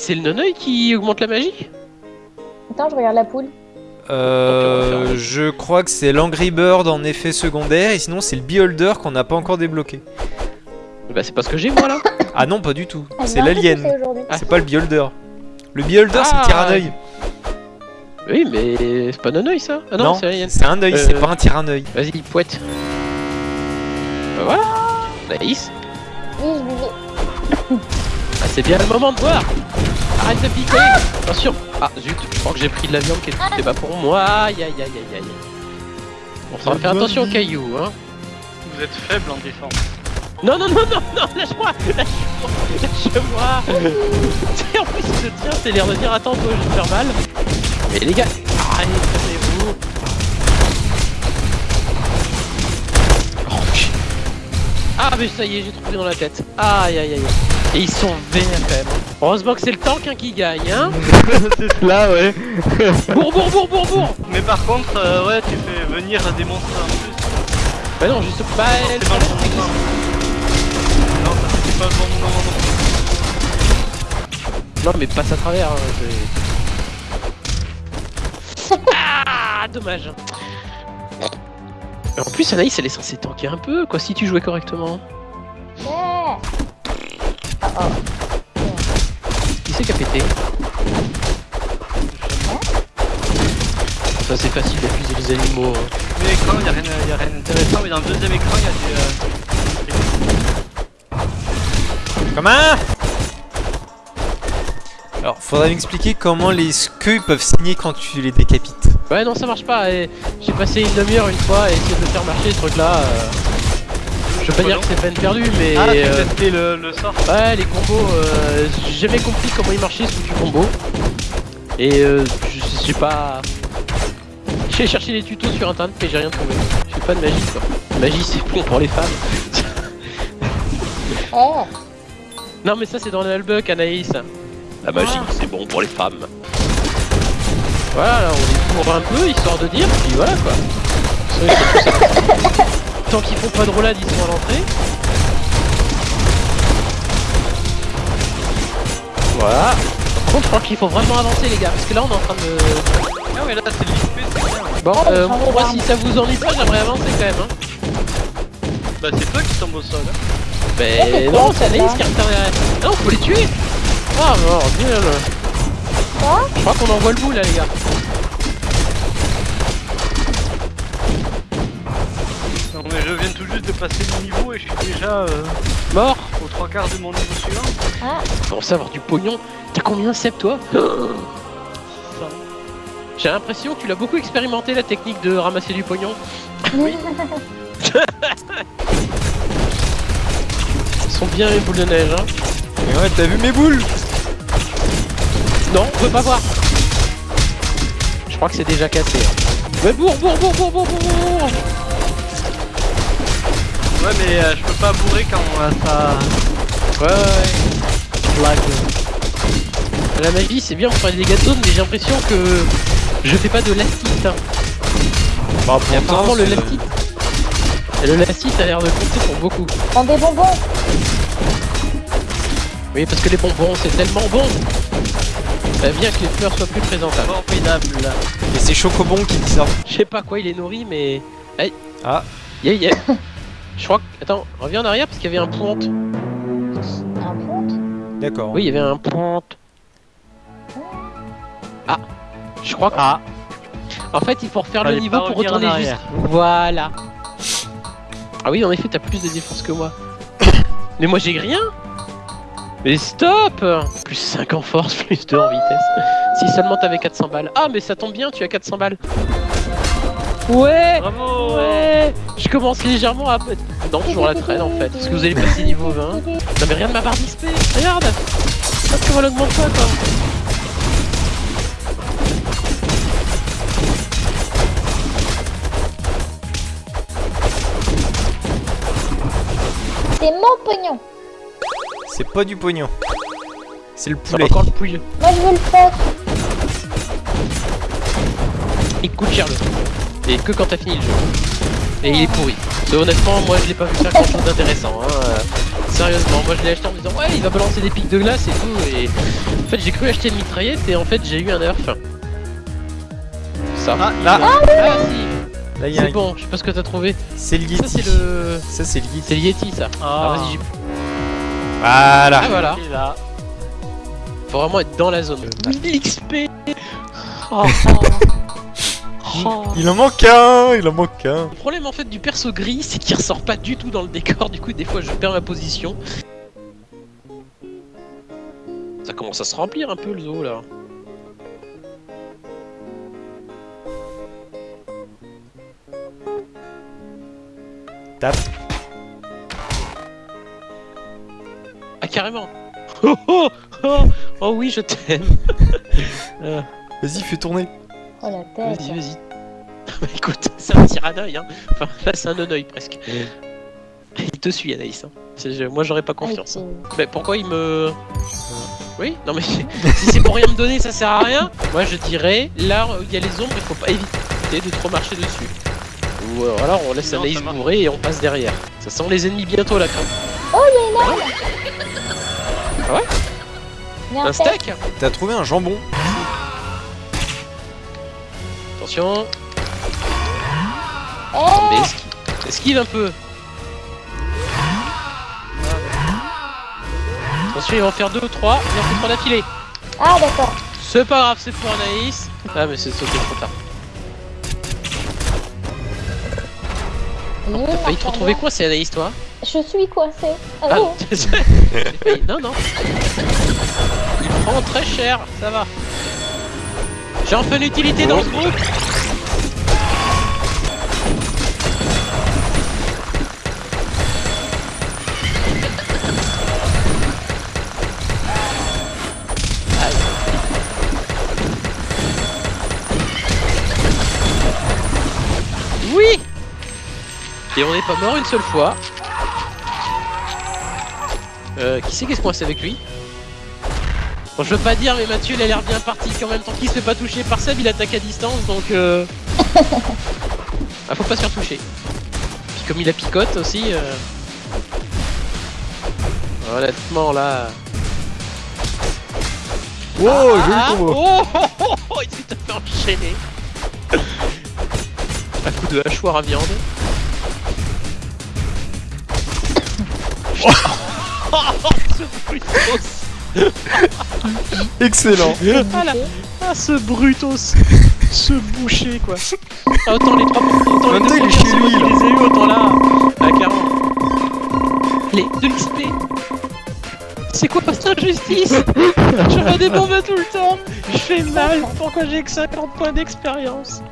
C'est le noneuil qui augmente la magie? Attends, je regarde la poule. Euh, je crois que c'est l'Angry Bird en effet secondaire et sinon c'est le Beholder qu'on n'a pas encore débloqué. Bah c'est pas ce que j'ai moi là Ah non, pas du tout. Elle C'est l'alien. Ah. C'est pas le Beholder. Le Beholder c'est le Ah. tyranneuil. Oui mais c'est pas noneuil ça Ah non, Non, c'est alien. c'est un œil, c'est Euh. pas un tyranneuil. Vas-y, pouette. Bah voilà Nice Oui, je vivais. Ah, c'est bien le moment de voir Arrête de piquer. Attention Ah zut, je crois que j'ai pris de la viande qui était pas pour moi. Aïe aïe aïe aïe aïe. Bon, ça va faire attention aux cailloux, hein. Vous êtes faible en défense. Non, non, non, non, non, lâche-moi. Lâche-moi. Lâche-moi. En plus, il se tient, c'est l'air de dire Attends, toi, je vais te faire mal. Mais les gars, arrêtez, calmez-vous Oh. Ah, mais ça y est, j'ai trouvé dans la tête. Aïe, aïe, aïe. Et ils sont verts quand même. Heureusement que c'est le tank hein, qui gagne, hein c'est cela, ouais. Bourre, bourre, bourre, bourre, bourre Mais par contre, euh, ouais, tu fais venir des monstres en plus. Bah non, juste pas... C'est pas le bon moment. Non, ça c'était pas le bon moment non plus. Non mais passe à travers. hein, c'est- ah dommage. En plus Anaïs elle est censée tanker un peu quoi si tu jouais correctement. Oh, oh. Qui c'est qui a pété Ça c'est facile d'accuser les animaux. hein. Mais écran, y'a rien, y a rien d'intéressant, mais dans le deuxième écran, il y a des. euh, Comment Alors, faudrait m'expliquer comment les squeux peuvent signer quand tu les décapites. Ouais non ça marche pas. J'ai passé une demi-heure une fois à essayer de faire marcher ce truc là. Je veux pas dire que c'est peine perdue mais... Ah, euh, testé le, le sort. Ouais, les combos, euh, j'ai jamais compris comment ils marchaient ce foutu combo. Et euh, je je sais pas. J'ai cherché des tutos sur internet mais j'ai rien trouvé. Je fais pas de magie quoi. Magie c'est bon pour les femmes. Eh, non mais ça c'est dans l'albuck Anaïs. La magie c'est bon pour les femmes. Voilà, là, on les court un peu histoire de dire, puis voilà quoi. Tant qu'ils font pas de roulade, ils sont à l'entrée. Voilà. Par contre, je crois qu'il faut vraiment avancer les gars, parce que là on est en train de... Ah, mais là, c'est l'IP, c'est bien. Bon, Oh, euh, moi si ça vous ennuie pas, j'aimerais avancer quand même. Hein. Bah, c'est toi qui tombe au sol. hein. Mais c'est non, c'est ça revient derrière. Ah non, faut les tuer Ah mort, bien Quoi Je crois qu'on envoie le bout là les gars. Non, mais je viens tout juste de passer le niveau et je suis déjà euh, Mort aux trois quarts de mon niveau suivant. Ah, Pour savoir du pognon, t'as combien Seb toi J'ai l'impression que tu l'as beaucoup expérimenté la technique de ramasser du pognon. Ils sont bien les boules de neige hein. Et ouais, t'as vu mes boules Non, on peut pas voir. Je crois que c'est déjà cassé. hein. Mais bourre, bourre, bourre, bourre, bourre, bourre, bourre. Ouais, mais euh, je peux pas bourrer quand euh, ça. Ouais, ouais, ouais. Lag. La magie, c'est bien pour faire des dégâts de zone, mais j'ai l'impression que je fais pas de lastite. Hein. Bah, Et apparemment, le lastite. Et le lastite a l'air de compter pour beaucoup. prends des bonbons. Oui, parce que les bonbons, c'est tellement bon. Bah, bien que les fleurs soient plus présentables. Formidable. Et c'est Chocobon qui dit ça. Je sais pas quoi il est nourri, mais. Hey. Ah. Yeah, yeah. Je crois que. Attends, reviens en arrière parce qu'il y avait un ponte. Un ponte. D'accord. Oui, il y avait un ponte. Ah. Je crois que. Ah. En fait, il faut refaire le niveau pour retourner juste. arrière. Voilà. Ah oui, en effet, t'as plus de défense que moi. Mais moi, j'ai rien. Mais stop Plus 5 en force, plus 2 en vitesse. Si seulement t'avais 400 balles. Ah, mais ça tombe bien, tu as 400 balles. Ouais Bravo Ouais Je commence légèrement à... Non, toujours la traîne en fait. Parce que vous allez passer niveau 20. Non mais regarde ma barre d'XP Regarde Parce qu'on l'augmente pas quoi C'est mon pognon. C'est pas du pognon. C'est le C'est poulet. encore le pouille. Moi, je veux le faire. Il coûte cher le que quand t'as fini le jeu. Et il est pourri. Mais honnêtement, moi je l'ai pas vu faire grand chose d'intéressant. Hein. Euh, Sérieusement, moi je l'ai acheté en me disant ouais il va balancer des pics de glace et tout et en fait j'ai cru acheter une mitraillette et en fait j'ai eu un nerf. Ça. Ah, là. a- Ah, si Là, il y a C'est bon, je sais pas ce que t'as trouvé. C'est le Ça Yeti. c'est le. Ça, c'est le Yeti. C'est le Yeti ça. Ah, Ah, vas-y, j'y- Voilà. ah voilà. là. Faut vraiment être dans la zone. L'XP oh, oh. Il en manque un, il en manque un. Le problème en fait du perso gris, c'est qu'il ressort pas du tout dans le décor. Du coup, des fois, je perds ma position. Ça commence à se remplir un peu le zoo là. Tape. Ah carrément. Oh oh oh, oh oui, je t'aime. Euh, Vas-y, fais tourner. Oh la tête. vas-y, vas-y. Bah écoute, c'est un tir à l'œil. Hein. Enfin, là, c'est un non-œil presque. Il te suit, Anaïs. Hein. C'est- Moi, j'aurais pas Ah, confiance. c'est- Mais pourquoi il me. Oui, non mais si c'est pour rien me donner, ça sert à rien. Moi je dirais, là où il y a les ombres, il faut pas éviter de trop marcher dessus. Ou euh, alors on laisse Anaïs ça marche. bourrer et on passe derrière. Ça sent les ennemis bientôt là quand Il y a Un un steak? steak T'as trouvé un jambon? Attention, mais esquive, esquive un peu. Attention, ils vont faire 2 ou 3, il en fait 3 d'affilée. Ah d'accord. C'est pas grave, c'est pour Anaïs. Ah mais c'est sauté trop tard. T'as failli te retrouver c'est Anaïs toi Je suis coincé. Ah, Ah, oh. failli- non, non. Il prend très cher, ça va. J'ai enfin une utilité dans ce groupe. Oui Et on n'est pas mort une seule fois. Euh, qui c'est qui se coince avec lui? Bon, je veux pas dire, mais Mathieu il a l'air bien parti. En même temps qu'il se fait pas toucher par Seb, il attaque à distance donc. Euh... ah, faut pas se faire toucher. Puis comme il a picote aussi. Euh... Honnêtement là. Oh, joli Ah, combo. oh, oh, oh, oh, il s'est fait enchaîner. Un coup de hachoir à viande. Oh. Excellent. Ah, là. Ah, ce brutos Ce boucher quoi. Ah, Autant les trois autant En même les temps, il est chez lui, là. les ai eu autant là Ah carrément Les de l'XP C'est quoi cette injustice Je fais des bombes tout le temps. Je fais mal. Pourquoi j'ai que 50 points d'expérience?